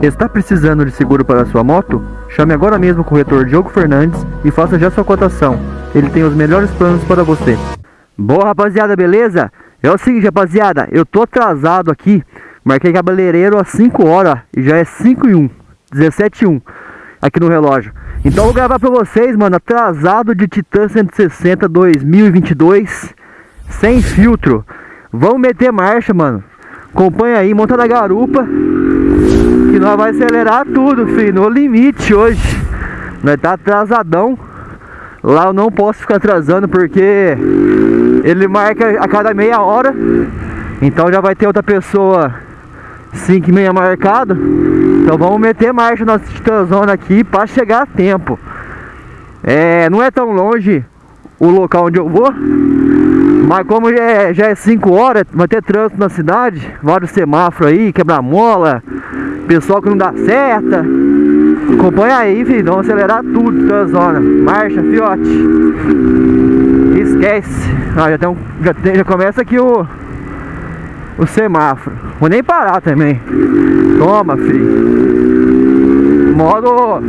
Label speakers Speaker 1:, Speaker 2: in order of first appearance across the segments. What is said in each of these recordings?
Speaker 1: Está precisando de seguro para sua moto? Chame agora mesmo o corretor Diogo Fernandes e faça já sua cotação. Ele tem os melhores planos para você. Boa rapaziada, beleza? É o seguinte rapaziada, eu tô atrasado aqui. Marquei cabeleireiro às 5 horas e já é 5 e 1, 17 e 1 aqui no relógio. Então eu vou gravar pra vocês, mano, atrasado de Titan 160 2022, sem filtro. Vamos meter marcha, mano. Acompanha aí, monta na garupa, que nós vai acelerar tudo, filho, no limite hoje. Nós tá atrasadão. Lá eu não posso ficar atrasando porque ele marca a cada meia hora. Então já vai ter outra pessoa 5 e meia marcado. Então vamos meter marcha na Titanzona aqui para chegar a tempo. É, não é tão longe o local onde eu vou. Mas como já é, já é 5 horas, vai ter trânsito na cidade, vários semáforos aí, quebra-mola, pessoal que não dá seta. Acompanha aí, filho, vamos acelerar tudo, Titanzona. Marcha, fiote. Esquece. Ah, já, tem um, já, tem, já começa aqui o o semáforo. Vou nem parar também. Toma, filho. Modo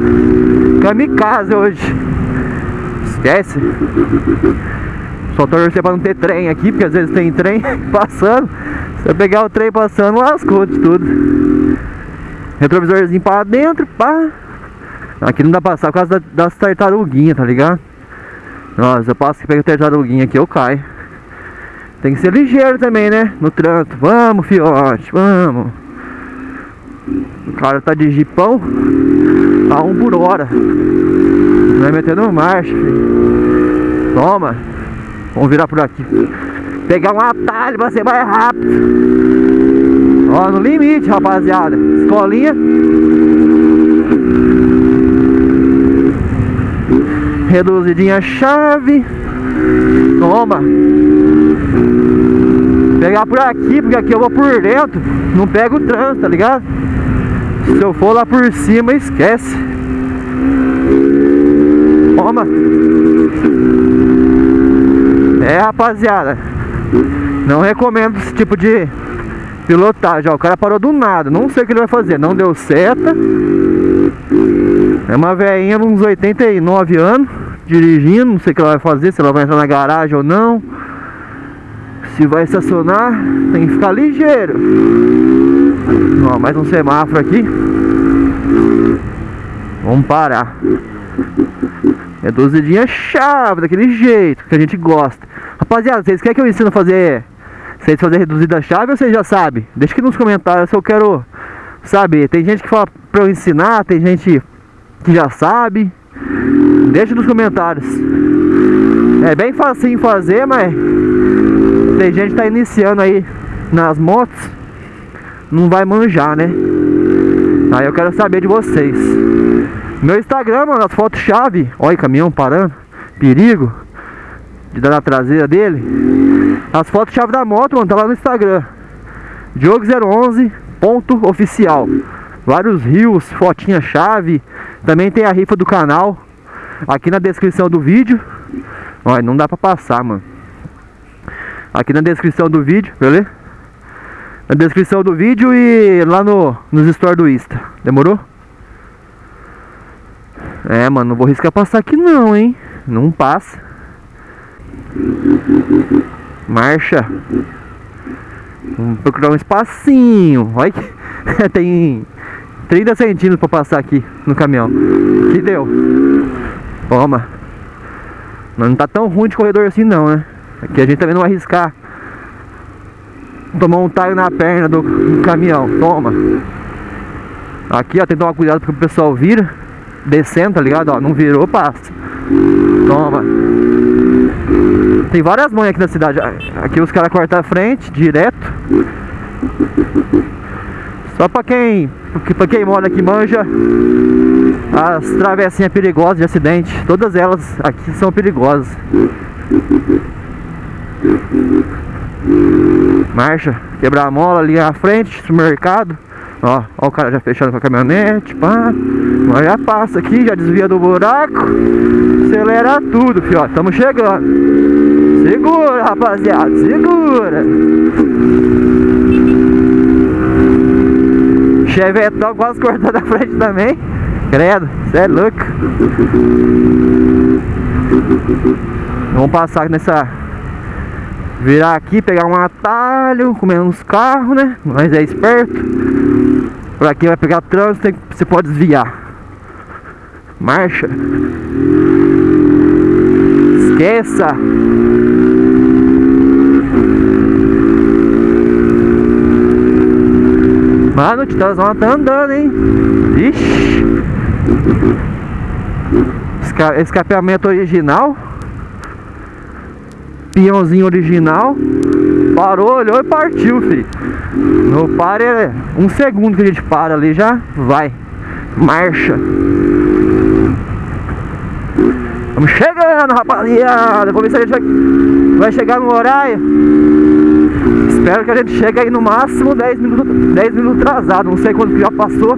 Speaker 1: kamikaze hoje. Esquece. Só torcer pra não ter trem aqui, porque às vezes tem trem passando. Se eu pegar o trem passando, lascou de tudo. Retrovisorzinho pra dentro, pá. Aqui não dá pra passar por causa das tartaruguinhas, tá ligado? Nossa, eu passo que pega tartaruguinha aqui, eu caio. Tem que ser ligeiro também, né? No trânsito. Vamos, fiote, vamos. O cara tá de jipão a um por hora. Vai metendo marcha, filho. Toma. Vamos virar por aqui. Pegar um atalho pra ser mais rápido. Ó, no limite, rapaziada. Escolinha. Reduzidinha a chave. Toma. Pegar por aqui, porque aqui eu vou por dentro. Não pego o trânsito, tá ligado? Se eu for lá por cima, esquece. Toma. É, rapaziada. Não recomendo esse tipo de pilotagem. Ó, o cara parou do nada. Não sei o que ele vai fazer. Não deu seta. É uma velhinha uns 89 anos dirigindo. Não sei o que ela vai fazer. Se ela vai entrar na garagem ou não. Se vai estacionar, tem que ficar ligeiro. Ó, mais um semáforo aqui. Vamos parar. Reduzidinha chave, daquele jeito que a gente gosta. Rapaziada, vocês querem que eu ensine a fazer vocês fazer reduzida chave ou vocês já sabem? Deixa aqui nos comentários se eu quero saber. Tem gente que fala pra eu ensinar, tem gente que já sabe. Deixa nos comentários. É bem facinho fazer, mas tem gente que tá iniciando aí nas motos, não vai manjar, né? Aí eu quero saber de vocês. Meu Instagram, mano, as fotos chave. Olha caminhão parando. Perigo. De dar na traseira dele. As fotos chave da moto, mano, tá lá no Instagram. Diogo011 ponto oficial. Vários rios, fotinha chave. Também tem a rifa do canal. Aqui na descrição do vídeo. Olha, não dá pra passar, mano. Aqui na descrição do vídeo, beleza? Na descrição do vídeo e lá no, nos stories do Insta. Demorou? É, mano, não vou riscar passar aqui não, hein? Não passa. Marcha. Vamos procurar um espacinho. Olha que tem 30 centímetros pra passar aqui no caminhão. Que deu? Toma. Mas não tá tão ruim de corredor assim não, né? Aqui a gente também não vai arriscar tomar um talho na perna do, do caminhão. Toma. Aqui, ó, tem que tomar cuidado porque o pessoal vira descendo, tá ligado? Ó, não virou, passa. Toma. Tem várias mães aqui na cidade. Aqui os caras cortam a frente, direto. Só pra quem, pra quem mora aqui manja as travessinhas perigosas de acidente. Todas elas aqui são perigosas. Marcha, quebrar a mola ali à frente, supermercado. Ó, ó o cara já fechando com a caminhonete, pá. Nós já passa aqui, já desvia do buraco. Acelera tudo, fio, ó, chegando. Segura, rapaziada, segura. Chevetão quase cortando a frente também. Credo, você é louco. Vamos passar nessa. Virar aqui, pegar um atalho, comer uns carros, né? Mas é esperto. Por aqui vai pegar trânsito, você pode desviar. Marcha. Esqueça. Mano, o Titãozão tá andando, hein? Ixi. Esca escapeamento original. Piãozinho original. Parou, olhou e partiu, filho. No pare é um segundo que a gente para ali já vai. Marcha. Vamos chegando, rapaziada. Vamos ver se a gente vai, vai chegar no horário. Espero que a gente chegue aí no máximo 10 minutos, 10 minutos atrasado. Não sei quanto que já passou.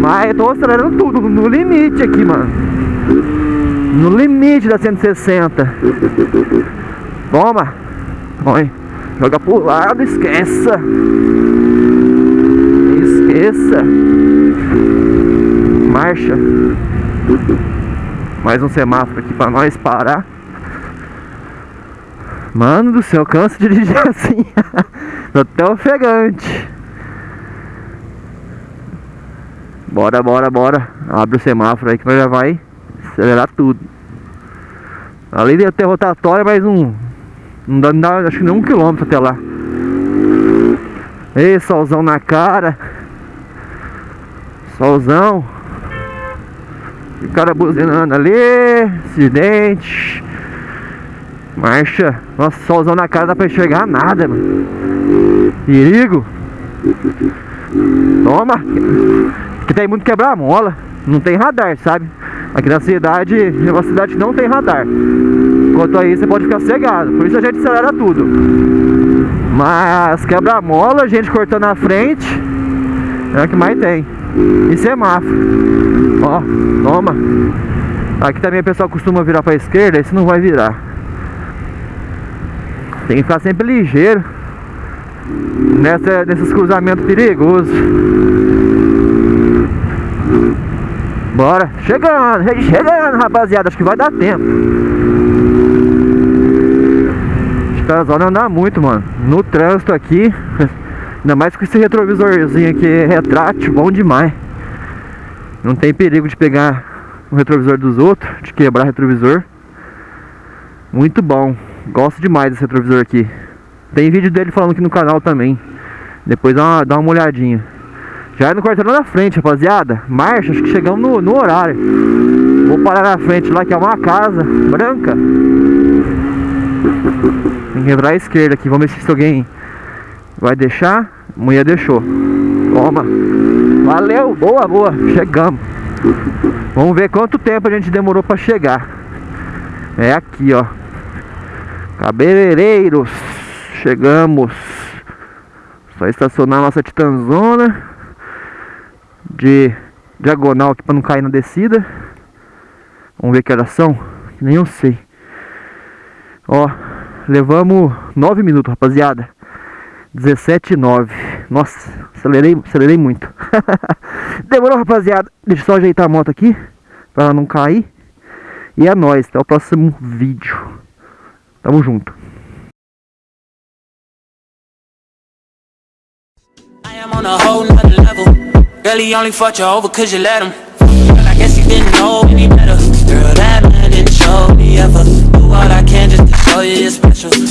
Speaker 1: Mas eu tô acelerando tudo no limite aqui, mano. No limite da 160. Toma. Põe. Joga pro lado, esqueça. Esqueça. Marcha. Mais um semáforo aqui pra nós parar. Mano do céu, canso de dirigir assim. Tô até ofegante. Bora, bora, bora. Abre o semáforo aí que nós já vai acelerar tudo. Ali deve ter rotatória, mas um. Não dá, não dá acho que nem um quilômetro até lá. Ei, solzão na cara. Solzão. O cara buzinando ali, acidente. Marcha. Nossa, solzão na cara, dá pra enxergar nada, mano. Perigo. Toma. Aqui tem muito quebra-mola. Não tem radar, sabe? Aqui na cidade, é uma cidade que não tem radar. Enquanto aí você pode ficar cegado. Por isso a gente acelera tudo. Mas quebra-mola, gente cortando na frente. É o que mais tem. E semáforo. Ó, toma. Aqui também o pessoal costuma virar pra esquerda, esse não vai virar. Tem que ficar sempre ligeiro. Nessa, nesses cruzamentos perigosos. Bora. Chegando, chegando, rapaziada. Acho que vai dar tempo. Os não andar muito, mano. No trânsito aqui. Ainda mais com esse retrovisorzinho aqui retrátil, bom demais. Não tem perigo de pegar o retrovisor dos outros, de quebrar retrovisor. Muito bom. Gosto demais desse retrovisor aqui. Tem vídeo dele falando aqui no canal também. Depois dá uma, dá uma olhadinha. Já é no quarteirão da frente, rapaziada. Marcha, acho que chegamos no, no horário. Vou parar na frente lá, que é uma casa branca. Tem que entrar à esquerda aqui. Vamos ver se alguém vai deixar. Mulher deixou. Toma. Valeu, boa, boa. Chegamos. Vamos ver quanto tempo a gente demorou para chegar. É aqui, ó. Cabeleireiros. Chegamos. Só estacionar nossa titanzona. De diagonal aqui para não cair na descida. Vamos ver que horas são. Nem eu sei. Ó, levamos 9 minutos, rapaziada. 17,9. Nossa, acelerei, acelerei muito. Demorou, rapaziada. Deixa eu só ajeitar a moto aqui. Pra ela não cair. E é nóis. Até o próximo vídeo. Tamo junto. on a whole nother level Really only fucked you over cause you let him. Girl, I guess you didn't know any better.
Speaker 2: Girl, that man didn't show me ever. Do all I can just to show you you're special.